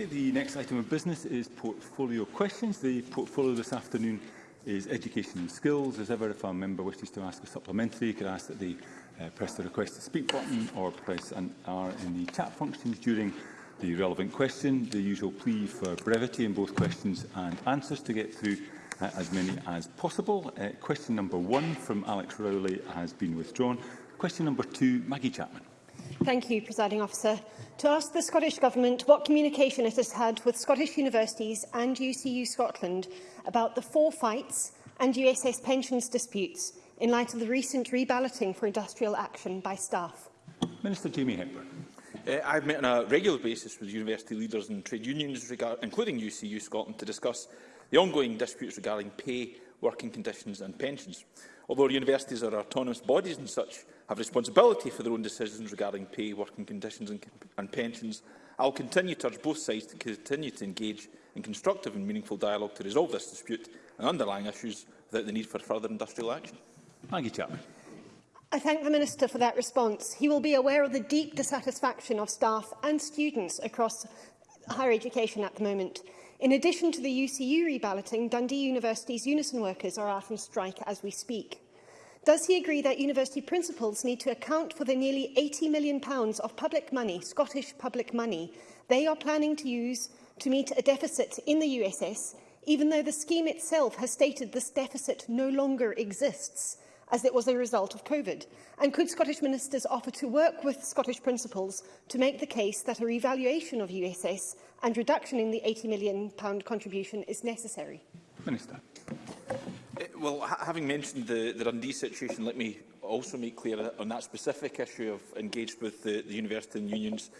Okay, the next item of business is portfolio questions. The portfolio this afternoon is education and skills. As ever, if a member wishes to ask a supplementary, you could ask that they uh, press the request to speak button or press an R in the chat functions during the relevant question. The usual plea for brevity in both questions and answers to get through uh, as many as possible. Uh, question number one from Alex Rowley has been withdrawn. Question number two, Maggie Chapman. Thank you, Presiding Officer. To ask the Scottish Government what communication it has had with Scottish universities and UCU Scotland about the four fights and USS pensions disputes in light of the recent reballoting for industrial action by staff. Minister Jamie Hepburn. Uh, I've met on a regular basis with university leaders and trade unions, including UCU Scotland, to discuss the ongoing disputes regarding pay, working conditions and pensions. Although universities are autonomous bodies and such, have responsibility for their own decisions regarding pay, working conditions and, and pensions. I will continue to urge both sides to continue to engage in constructive and meaningful dialogue to resolve this dispute and underlying issues without the need for further industrial action. Thank you, Chairman. I thank the Minister for that response. He will be aware of the deep dissatisfaction of staff and students across higher education at the moment. In addition to the UCU reballoting, Dundee University's Unison workers are out on strike as we speak. Does he agree that university principals need to account for the nearly £80 million pounds of public money, Scottish public money, they are planning to use to meet a deficit in the USS, even though the scheme itself has stated this deficit no longer exists? as it was a result of COVID? And could Scottish ministers offer to work with Scottish principals to make the case that a revaluation of USS and reduction in the £80 million pound contribution is necessary? Minister. Well, ha having mentioned the, the Dundee situation, let me also make clear on that specific issue of engaged with the, the university and unions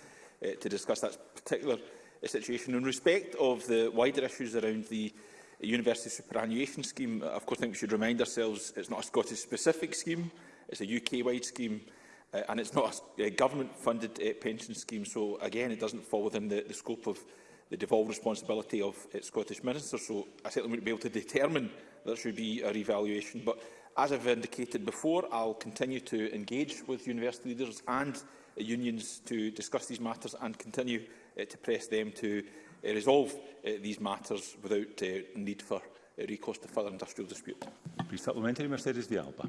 uh, to discuss that particular uh, situation. In respect of the wider issues around the university superannuation scheme, of course, I think we should remind ourselves it's not a Scottish-specific scheme, it's a UK-wide scheme, uh, and it's not a, a government-funded uh, pension scheme. So, again, it doesn't fall within the, the scope of the devolved responsibility of uh, Scottish ministers. So, I certainly wouldn't be able to determine there should be a revaluation. But as I've indicated before, I'll continue to engage with university leaders and uh, unions to discuss these matters and continue uh, to press them to uh, resolve uh, these matters without uh, need for uh, recourse to further industrial dispute. Please supplementary, Mercedes de Alba.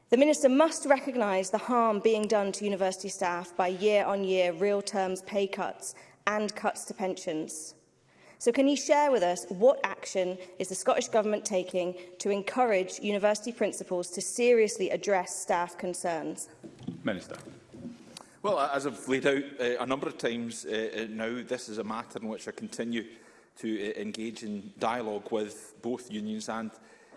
The Minister must recognise the harm being done to university staff by year-on-year -year real terms pay cuts and cuts to pensions. So can you share with us what action is the Scottish Government taking to encourage university principals to seriously address staff concerns? Minister. Well, as I've laid out uh, a number of times uh, now, this is a matter in which I continue to uh, engage in dialogue with both unions and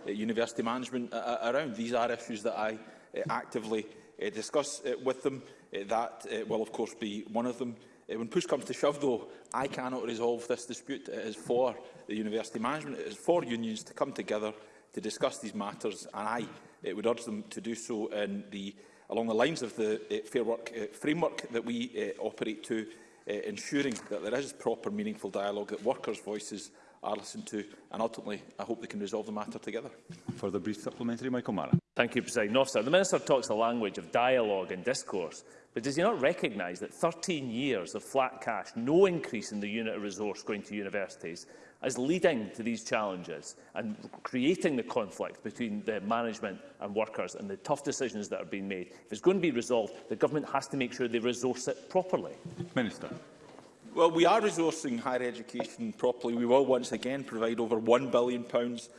uh, university management uh, around. These are issues that I uh, actively uh, discuss uh, with them. Uh, that uh, will, of course, be one of them. Uh, when push comes to shove, though, I cannot resolve this dispute. It is for the university management, it is for unions to come together to discuss these matters, and I uh, would urge them to do so in the, along the lines of the uh, Fair Work uh, framework that we uh, operate to, uh, ensuring that there is proper, meaningful dialogue, that workers' voices are listened to, and ultimately I hope they can resolve the matter together. For the brief supplementary, Michael Mara. Thank you, President Officer. The Minister talks the language of dialogue and discourse, but does he not recognise that 13 years of flat cash, no increase in the unit of resource going to universities, is leading to these challenges and creating the conflict between the management and workers and the tough decisions that are being made? If it's going to be resolved, the government has to make sure they resource it properly. Minister. Well, we are resourcing higher education properly. We will once again provide over £1 billion pounds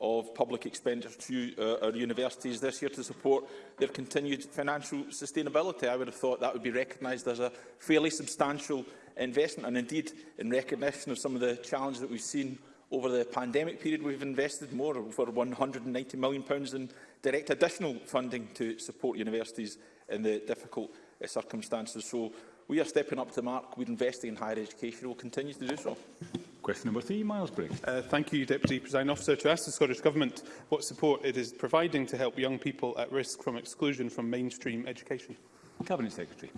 of public expenditure to uh, our universities this year to support their continued financial sustainability. I would have thought that would be recognised as a fairly substantial investment and indeed in recognition of some of the challenges that we've seen over the pandemic period we've invested more over £190 million pounds in direct additional funding to support universities in the difficult uh, circumstances. So We are stepping up to the mark. We're investing in higher education. We'll continue to do so. Question number three, Miles Briggs. Uh, thank you, Deputy Presiding Officer. To ask the Scottish Government what support it is providing to help young people at risk from exclusion from mainstream education. Cabinet Secretary.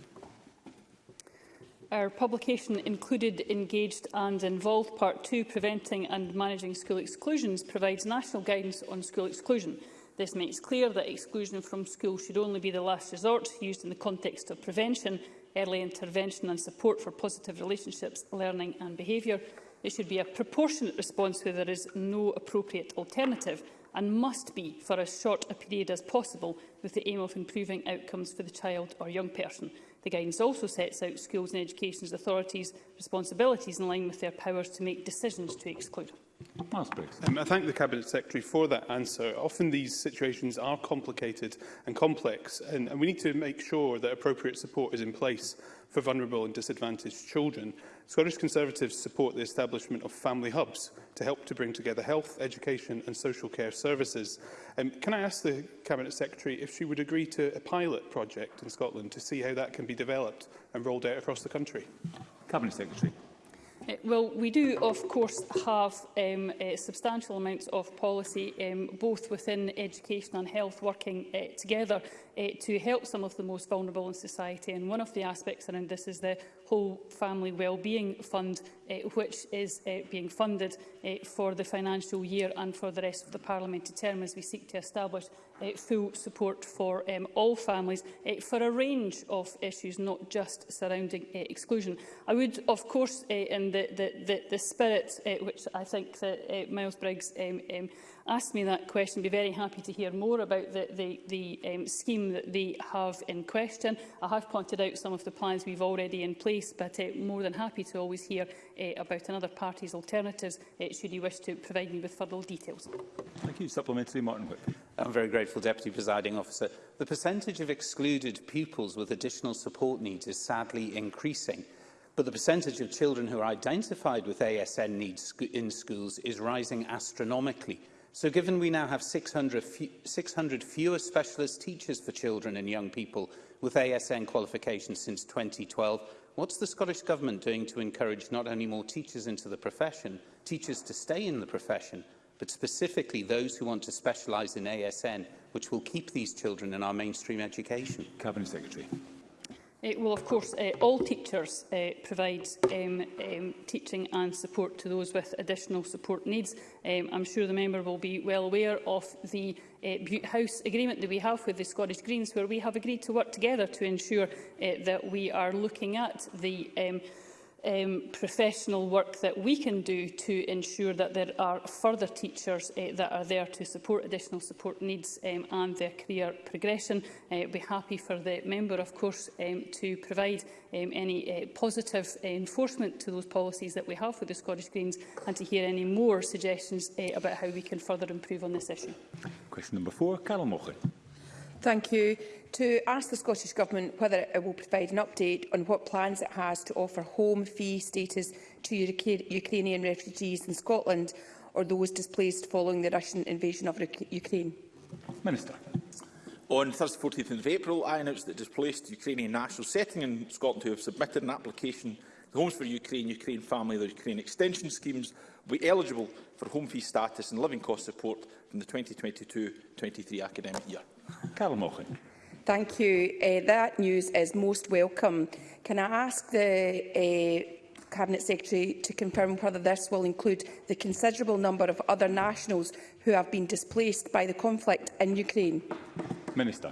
Our publication included engaged and involved part 2, Preventing and Managing School Exclusions, provides national guidance on school exclusion. This makes clear that exclusion from school should only be the last resort used in the context of prevention early intervention and support for positive relationships, learning and behaviour. It should be a proportionate response where there is no appropriate alternative and must be for as short a period as possible with the aim of improving outcomes for the child or young person. The guidance also sets out schools and education authorities' responsibilities in line with their powers to make decisions to exclude. Um, I thank the Cabinet Secretary for that answer. Often these situations are complicated and complex, and, and we need to make sure that appropriate support is in place for vulnerable and disadvantaged children. Scottish Conservatives support the establishment of family hubs to help to bring together health, education and social care services. Um, can I ask the Cabinet Secretary if she would agree to a pilot project in Scotland to see how that can be developed and rolled out across the country? Cabinet Secretary. Eh, well, we do, of course, have um, uh, substantial amounts of policy, um, both within education and health, working uh, together uh, to help some of the most vulnerable in society. And one of the aspects around this is the whole family wellbeing fund, uh, which is uh, being funded uh, for the financial year and for the rest of the parliamentary term as we seek to establish uh, full support for um, all families uh, for a range of issues, not just surrounding uh, exclusion. I would, of course, uh, in the, the, the, the spirit uh, which I think that uh, Miles Briggs um, um, asked me that question, be very happy to hear more about the, the, the um, scheme that they have in question. I have pointed out some of the plans we've already in place, but uh, more than happy to always hear uh, about another party's alternatives uh, should you wish to provide me with further details. Thank you. Supplementary, Martin Whip. I'm very grateful, Deputy Presiding Officer. The percentage of excluded pupils with additional support needs is sadly increasing, but the percentage of children who are identified with ASN needs in schools is rising astronomically – So given we now have 600, 600 fewer specialist teachers for children and young people with ASN qualifications since 2012, what's the Scottish Government doing to encourage not only more teachers into the profession, teachers to stay in the profession, but specifically those who want to specialise in ASN, which will keep these children in our mainstream education? Cabinet Secretary. It eh, will, of course, uh, all teachers uh, provide um, um, teaching and support to those with additional support needs. Um, I'm sure the member will be well aware of the uh, Butte House agreement that we have with the Scottish Greens, where we have agreed to work together to ensure uh, that we are looking at the um, um, professional work that we can do to ensure that there are further teachers uh, that are there to support additional support needs um, and their career progression. Uh, be happy for the member, of course, um, to provide um, any uh, positive uh, enforcement to those policies that we have with the Scottish Greens and to hear any more suggestions uh, about how we can further improve on this issue. Question number four, Carol Mocher. Thank you. To ask the Scottish Government whether it will provide an update on what plans it has to offer home fee status to Ukrainian refugees in Scotland or those displaced following the Russian invasion of Ukraine. Minister. On Thursday 14th of April, I announced that displaced Ukrainian nationals settling in Scotland who have submitted an application to Homes for Ukraine, Ukraine Family and the Ukraine Extension Schemes will be eligible for home fee status and living cost support in the 2022-23 academic year. Carol Mochan. Thank you. Uh, that news is most welcome. Can I ask the uh, Cabinet Secretary to confirm whether this will include the considerable number of other nationals who have been displaced by the conflict in Ukraine? Minister.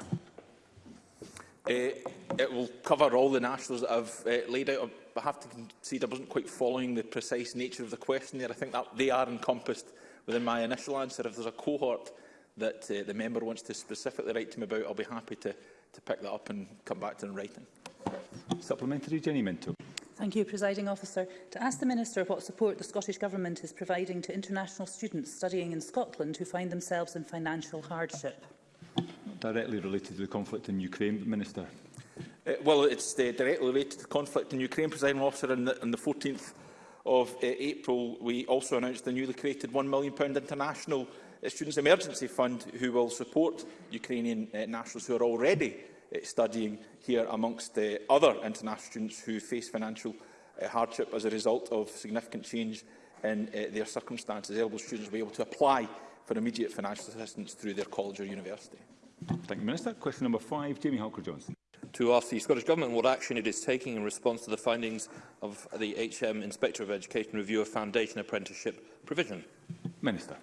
Uh, it will cover all the nationals that I've uh, laid out. I have to concede I wasn't quite following the precise nature of the question there. I think that they are encompassed within my initial answer. If there's a cohort that uh, the member wants to specifically write to me about, I'll be happy to, to pick that up and come back to in writing. Supplementary, Jenny Minto. Thank you, Presiding Officer. To ask the Minister what support the Scottish Government is providing to international students studying in Scotland who find themselves in financial hardship. directly related to the conflict in Ukraine, Minister. Uh, well, it's uh, directly related to the conflict in Ukraine, Presiding Officer, on the, on the 14th of uh, April, we also announced the newly created £1 million international uh, Students Emergency Fund, who will support Ukrainian uh, nationals who are already uh, studying here, amongst uh, other international students who face financial uh, hardship as a result of significant change in uh, their circumstances. Eligible students will be able to apply for immediate financial assistance through their college or university. Thank you, Minister. Question number five, Jamie Halker-Johnson to ask the Scottish Government what action it is taking in response to the findings of the HM Inspector of Education review of foundation apprenticeship provision. Minister.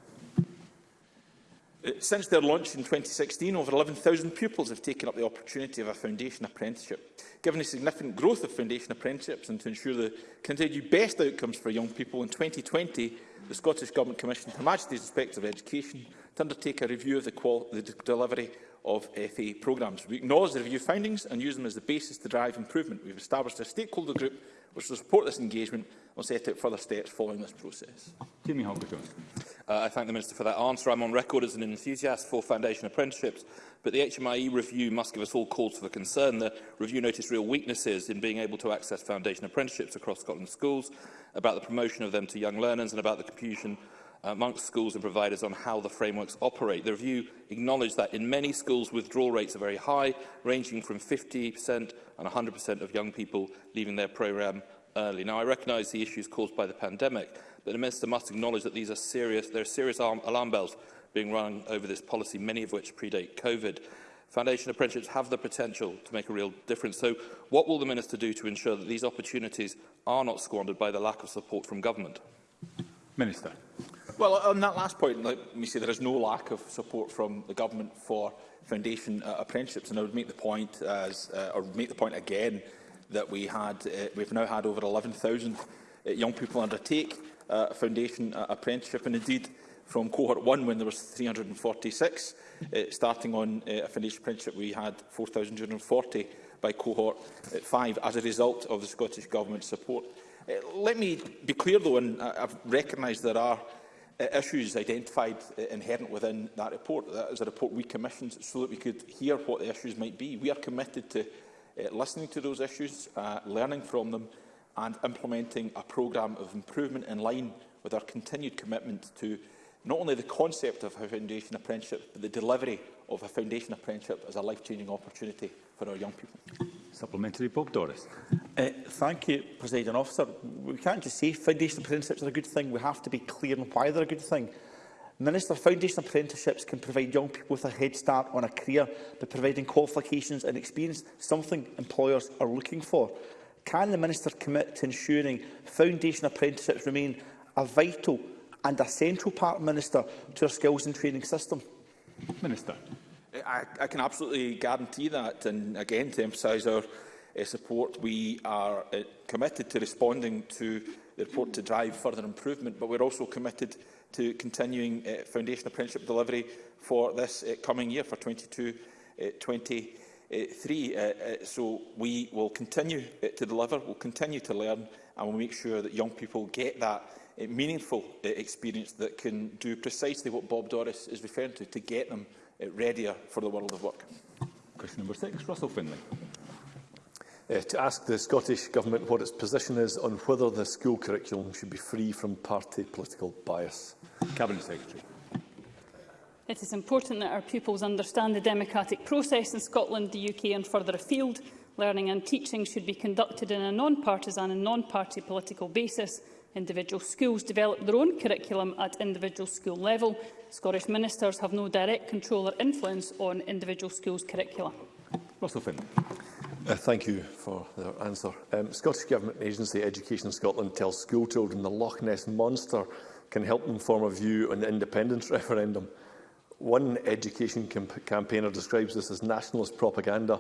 Uh, since their launch in 2016, over 11,000 pupils have taken up the opportunity of a foundation apprenticeship. Given the significant growth of foundation apprenticeships and to ensure the continued best outcomes for young people, in 2020 the Scottish Government commissioned Her Majesty's Inspector of Education to undertake a review of the, the delivery of FA programmes. We acknowledge the review findings and use them as the basis to drive improvement. We've established a stakeholder group which will support this engagement and will set out further steps following this process. Jamie uh, I thank the Minister for that answer. I'm on record as an enthusiast for foundation apprenticeships, but the HMIE review must give us all cause for concern. The review noticed real weaknesses in being able to access foundation apprenticeships across Scotland schools, about the promotion of them to young learners and about the confusion Uh, amongst schools and providers on how the frameworks operate. The review acknowledged that in many schools withdrawal rates are very high, ranging from 50% and 100% of young people leaving their programme early. Now, I recognise the issues caused by the pandemic, but the Minister must acknowledge that these are serious, there are serious alarm, alarm bells being rung over this policy, many of which predate COVID. Foundation apprenticeships have the potential to make a real difference. So what will the Minister do to ensure that these opportunities are not squandered by the lack of support from government? Minister. Well, on that last point, let me say there is no lack of support from the government for foundation uh, apprenticeships, and I would make the point, as, uh, or make the point again, that we had, uh, we've now had over 11,000 uh, young people undertake uh, foundation uh, apprenticeship, and indeed from cohort one when there was 346, uh, starting on uh, a foundation apprenticeship, we had 4,240 by cohort uh, five as a result of the Scottish Government's support. Uh, let me be clear, though, and uh, I've recognised there are issues identified eh, inherent within that report. That is a report we commissioned so that we could hear what the issues might be. We are committed to eh, listening to those issues, uh, learning from them and implementing a programme of improvement in line with our continued commitment to not only the concept of a foundation apprenticeship, but the delivery of a foundation apprenticeship as a life-changing opportunity for our young people. Supplementary, Bob Doris. Uh, thank you, President Officer. We can't just say foundation apprenticeships are a good thing. We have to be clear on why they're a good thing. Minister, foundational apprenticeships can provide young people with a head start on a career by providing qualifications and experience, something employers are looking for. Can the Minister commit to ensuring foundation apprenticeships remain a vital and a central part, Minister, to our skills and training system? Minister. I, I can absolutely guarantee that, and again, to emphasise our uh, support. We are uh, committed to responding to the report to drive further improvement, but we're also committed to continuing uh, eh, foundation apprenticeship delivery for this uh, coming year, for 22 uh, 23. Uh, uh, so we will continue uh, to deliver, we'll continue to learn, and we'll make sure that young people get that uh, meaningful uh, experience that can do precisely what Bob Doris is referring to, to get them uh, readier for the world of work. Question number six, Russell Finlay uh, to ask the Scottish Government what its position is on whether the school curriculum should be free from party political bias. Cabinet Secretary. It is important that our pupils understand the democratic process in Scotland, the UK and further afield. Learning and teaching should be conducted in a non-partisan and non-party political basis. Individual schools develop their own curriculum at individual school level. Scottish ministers have no direct control or influence on individual schools' curricula. Russell Finn. Uh, thank you for the answer. Um, Scottish Government Agency Education Scotland tells schoolchildren the Loch Ness Monster can help them form a view on the independence referendum. One education campaigner describes this as nationalist propaganda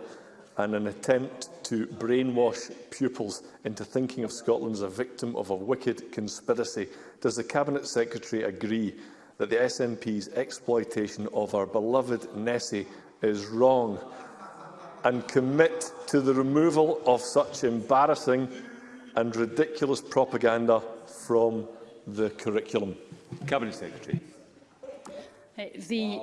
and an attempt to brainwash pupils into thinking of Scotland as a victim of a wicked conspiracy. Does the Cabinet Secretary agree that the SNP's exploitation of our beloved Nessie is wrong? and commit to the removal of such embarrassing and ridiculous propaganda from the curriculum. Cabinet Secretary. Eh, the,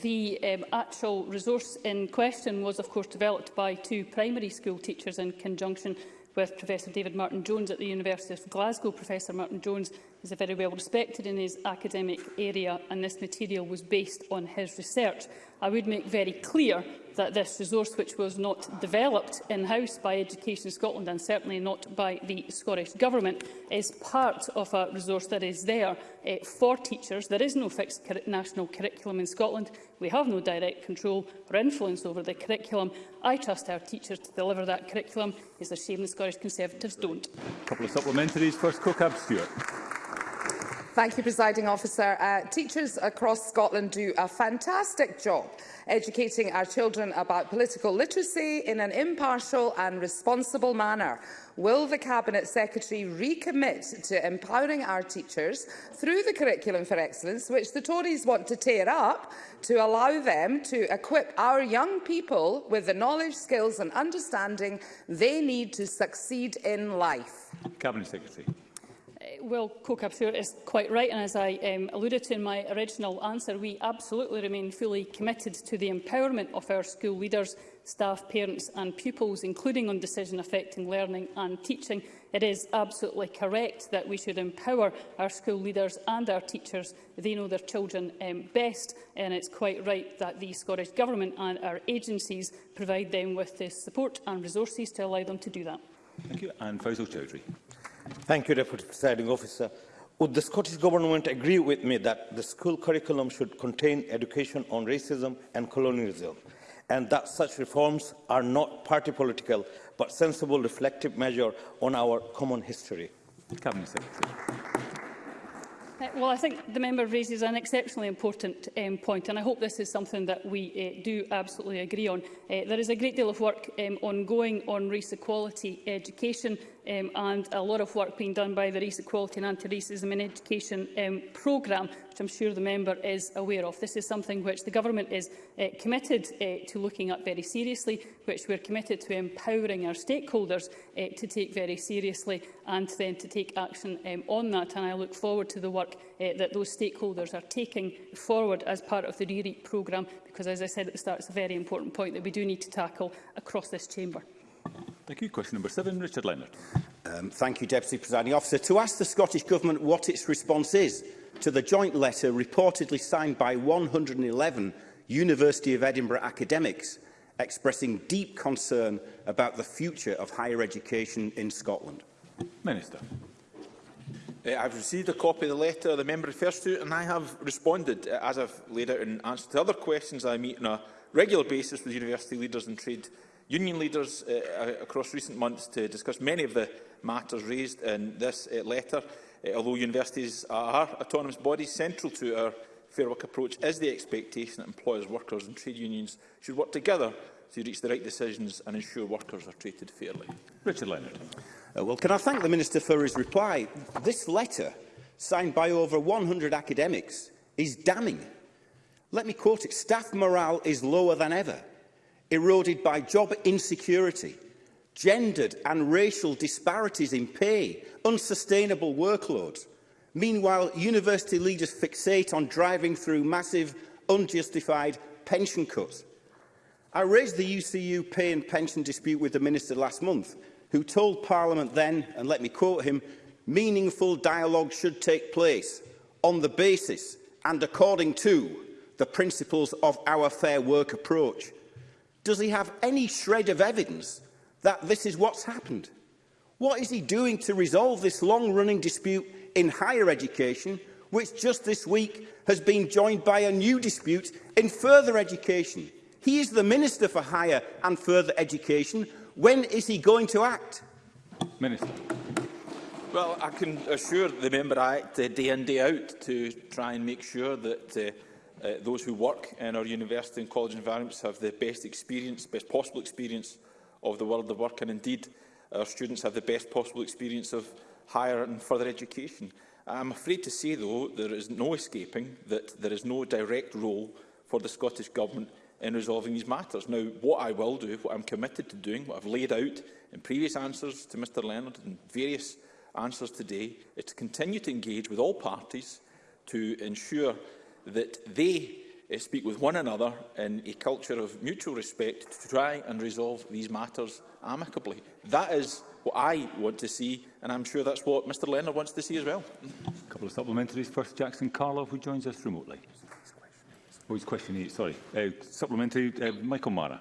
the um, actual resource in question was, of course, developed by two primary school teachers in conjunction with Professor David Martin Jones at the University of Glasgow. Professor Martin Jones is a very well respected in his academic area and this material was based on his research. I would make very clear that this resource, which was not developed in-house by Education Scotland and certainly not by the Scottish Government, is part of a resource that is there eh, for teachers. There is no fixed cur national curriculum in Scotland. We have no direct control or influence over the curriculum. I trust our teachers to deliver that curriculum. It's a shame the Scottish Conservatives don't. A couple of supplementaries. First, Cook Stewart. Thank you, Presiding Officer. Uh, teachers across Scotland do a fantastic job educating our children about political literacy in an impartial and responsible manner. Will the Cabinet Secretary recommit to empowering our teachers through the Curriculum for Excellence, which the Tories want to tear up, to allow them to equip our young people with the knowledge, skills and understanding they need to succeed in life? Cabinet Secretary. Well, Co-Capture is quite right, and as I um, alluded to in my original answer, we absolutely remain fully committed to the empowerment of our school leaders, staff, parents and pupils, including on decision affecting learning and teaching. It is absolutely correct that we should empower our school leaders and our teachers. They know their children um, best, and it's quite right that the Scottish Government and our agencies provide them with the support and resources to allow them to do that. Thank you. And Faisal Chowdhury. Thank you, Deputy Presiding Officer. Would the Scottish Government agree with me that the school curriculum should contain education on racism and colonialism, and that such reforms are not party political, but sensible reflective measure on our common history? Cabinet Secretary. Uh, well, I think the member raises an exceptionally important um, point, and I hope this is something that we uh, do absolutely agree on. Uh, there is a great deal of work um, ongoing on race equality education um, and a lot of work being done by the Race Equality and Anti-Racism in Education um, programme, which I'm sure the member is aware of. This is something which the government is uh, committed uh, to looking at very seriously, which we're committed to empowering our stakeholders uh, to take very seriously and then to take action um, on that. And I look forward to the work uh, that those stakeholders are taking forward as part of the re programme, because, as I said at the start, it's a very important point that we do need to tackle across this chamber. Thank you. Question number seven, Richard Leonard. Um, thank you, Deputy Presiding Officer. To ask the Scottish Government what its response is to the joint letter reportedly signed by 111 University of Edinburgh academics expressing deep concern about the future of higher education in Scotland. Minister. Uh, I've received a copy of the letter the member refers to and I have responded, uh, as I've laid out in answer to other questions I meet on a regular basis with university leaders and trade union leaders uh, uh, across recent months to discuss many of the matters raised in this uh, letter. Uh, although universities are autonomous bodies, central to our Fair Work approach is the expectation that employers, workers and trade unions should work together to reach the right decisions and ensure workers are treated fairly. Richard Leonard. Uh, well, can I thank the Minister for his reply? This letter, signed by over 100 academics, is damning. Let me quote it. Staff morale is lower than ever eroded by job insecurity, gendered and racial disparities in pay, unsustainable workloads. Meanwhile, university leaders fixate on driving through massive, unjustified pension cuts. I raised the UCU pay and pension dispute with the Minister last month, who told Parliament then, and let me quote him, meaningful dialogue should take place on the basis and according to the principles of our fair work approach. Does he have any shred of evidence that this is what's happened? What is he doing to resolve this long-running dispute in higher education, which just this week has been joined by a new dispute in further education? He is the Minister for Higher and Further Education. When is he going to act? Minister. Well, I can assure the Member I act uh, day in, day out to try and make sure that uh, Uh, those who work in our university and college environments have the best experience, best possible experience of the world of work, and indeed our students have the best possible experience of higher and further education. I'm afraid to say, though, there is no escaping that there is no direct role for the Scottish Government in resolving these matters. Now, what I will do, what I'm committed to doing, what I've laid out in previous answers to Mr Leonard and various answers today, is to continue to engage with all parties to ensure that they uh, speak with one another in a culture of mutual respect to try and resolve these matters amicably. That is what I want to see, and I'm sure that's what Mr Leonard wants to see as well. A couple of supplementaries. First, Jackson Carlove, who joins us remotely. Oh, it's question eight, sorry. Uh, supplementary, uh, Michael Mara.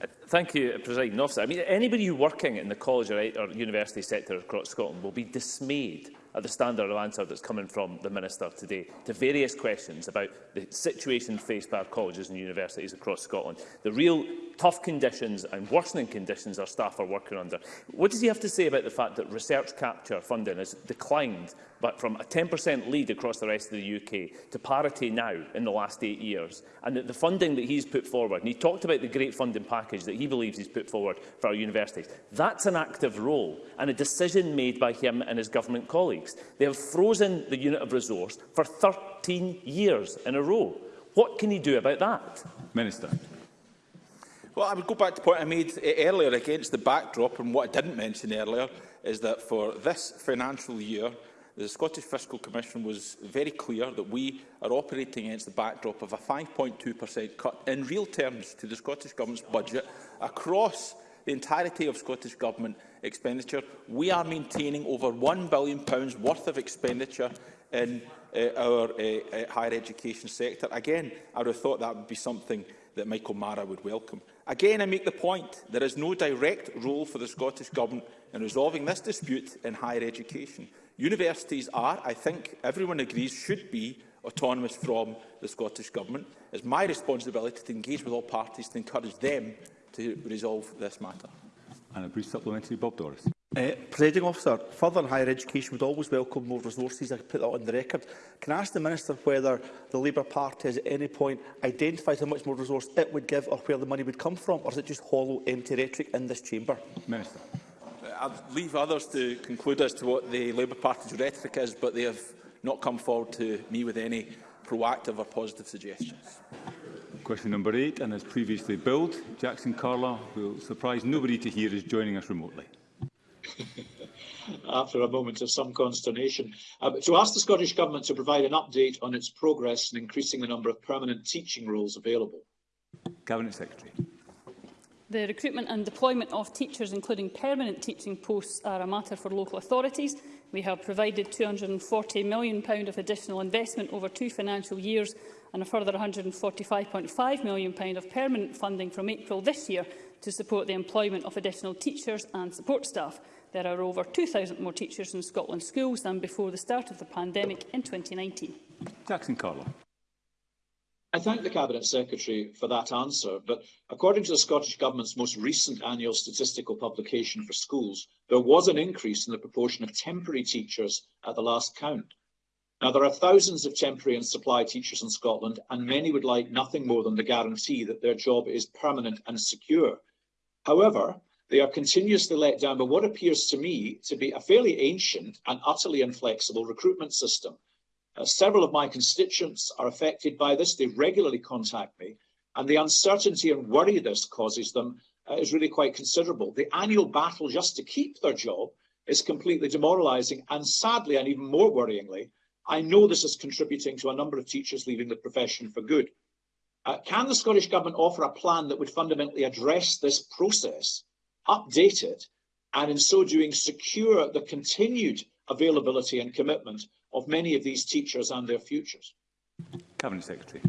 Uh, thank you, uh, President Officer. I mean, anybody working in the college or, or university sector across Scotland will be dismayed are the standard of answer that's coming from the Minister today to various questions about the situation faced by our colleges and universities across Scotland. The real tough conditions and worsening conditions our staff are working under. What does he have to say about the fact that research capture funding has declined but from a 10% lead across the rest of the UK to parity now in the last eight years, and that the funding that he's put forward, and he talked about the great funding package that he believes he's put forward for our universities, that's an active role and a decision made by him and his government colleagues. They have frozen the unit of resource for 13 years in a row. What can he do about that? Minister. Well, I would go back to the point I made eh, earlier against the backdrop, and what I didn't mention earlier is that for this financial year, the Scottish Fiscal Commission was very clear that we are operating against the backdrop of a 5.2% cut in real terms to the Scottish Government's budget across the entirety of Scottish Government expenditure. We are maintaining over £1 billion worth of expenditure in uh, our uh, uh, higher education sector. Again, I would have thought that would be something that Michael Mara would welcome. Again, I make the point there is no direct role for the Scottish Government in resolving this dispute in higher education. Universities are, I think everyone agrees, should be autonomous from the Scottish Government. It's my responsibility to engage with all parties to encourage them to resolve this matter. And a brief supplementary, Bob Doris. Uh, Presiding officer, further higher education would always welcome more resources. I put that on the record. Can I ask the Minister whether the Labour Party has at any point identified how much more resource it would give or where the money would come from, or is it just hollow, empty rhetoric in this chamber? Minister. Uh, I'll leave others to conclude as to what the Labour Party's rhetoric is, but they have not come forward to me with any proactive or positive suggestions. Question number eight, and as previously billed, Jackson Carla will surprise nobody to hear is joining us remotely. after a moment of some consternation, uh, to ask the Scottish Government to provide an update on its progress in increasing the number of permanent teaching roles available. Cabinet Secretary. The recruitment and deployment of teachers, including permanent teaching posts, are a matter for local authorities. We have provided £240 million of additional investment over two financial years and a further £145.5 million of permanent funding from April this year to support the employment of additional teachers and support staff. There are over 2,000 more teachers in Scotland schools than before the start of the pandemic in 2019. Jackson Carlo. I thank the Cabinet Secretary for that answer, but according to the Scottish Government's most recent annual statistical publication for schools, there was an increase in the proportion of temporary teachers at the last count. Now, there are thousands of temporary and supply teachers in Scotland, and many would like nothing more than the guarantee that their job is permanent and secure. However, They are continuously let down by what appears to me to be a fairly ancient and utterly inflexible recruitment system. Uh, several of my constituents are affected by this. They regularly contact me, and the uncertainty and worry this causes them uh, is really quite considerable. The annual battle just to keep their job is completely demoralizing, and sadly, and even more worryingly, I know this is contributing to a number of teachers leaving the profession for good. Uh, can the Scottish Government offer a plan that would fundamentally address this process update it, and in so doing secure the continued availability and commitment of many of these teachers and their futures. Cabinet Secretary.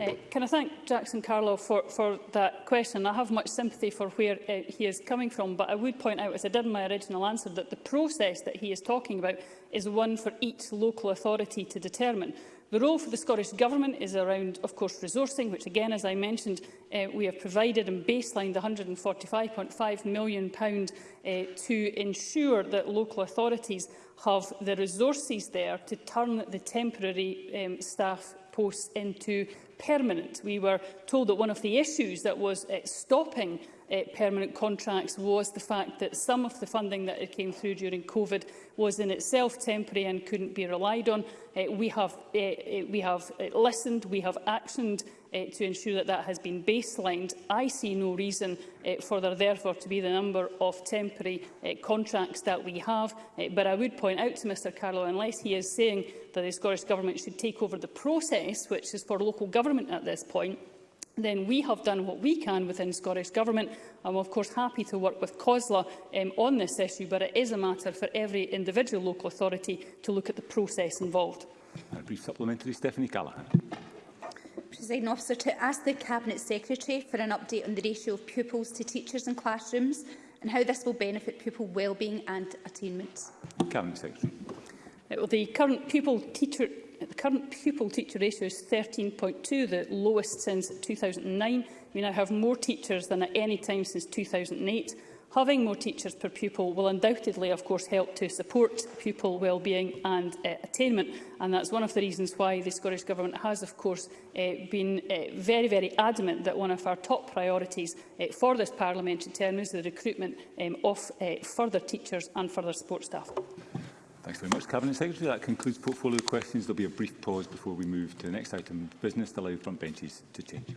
Uh, can I thank Jackson Carlow for, for that question? I have much sympathy for where uh, he is coming from, but I would point out, as I did in my original answer, that the process that he is talking about is one for each local authority to determine. The role for the Scottish Government is around, of course, resourcing, which again, as I mentioned, uh, we have provided and baselined £145.5 million uh, to ensure that local authorities have the resources there to turn the temporary um, staff posts into permanent. We were told that one of the issues that was uh, stopping uh, permanent contracts was the fact that some of the funding that came through during COVID was in itself temporary and couldn't be relied on. Uh, we have, uh, we have listened, we have actioned uh, to ensure that that has been baselined, I see no reason uh, for there therefore to be the number of temporary uh, contracts that we have. Uh, but I would point out to Mr Carlo, unless he is saying that the Scottish Government should take over the process, which is for local government at this point, then we have done what we can within Scottish Government. I'm of course happy to work with COSLA um, on this issue, but it is a matter for every individual local authority to look at the process involved. A brief supplementary, Stephanie Callaghan. Presiding Officer, to ask the Cabinet Secretary for an update on the ratio of pupils to teachers in classrooms and how this will benefit pupil wellbeing and attainment. Cabinet Secretary. well, the current pupil teacher the current pupil teacher ratio is 13.2, the lowest since 2009. We now have more teachers than at any time since 2008. Having more teachers per pupil will undoubtedly, of course, help to support pupil wellbeing and uh, attainment, and that's one of the reasons why the Scottish Government has, of course, uh, been uh, very, very adamant that one of our top priorities uh, for this parliamentary term is the recruitment um, of uh, further teachers and further support staff. Thanks very much, Cabinet Secretary. That concludes portfolio questions. There'll be a brief pause before we move to the next item of business to allow frontbenches to change.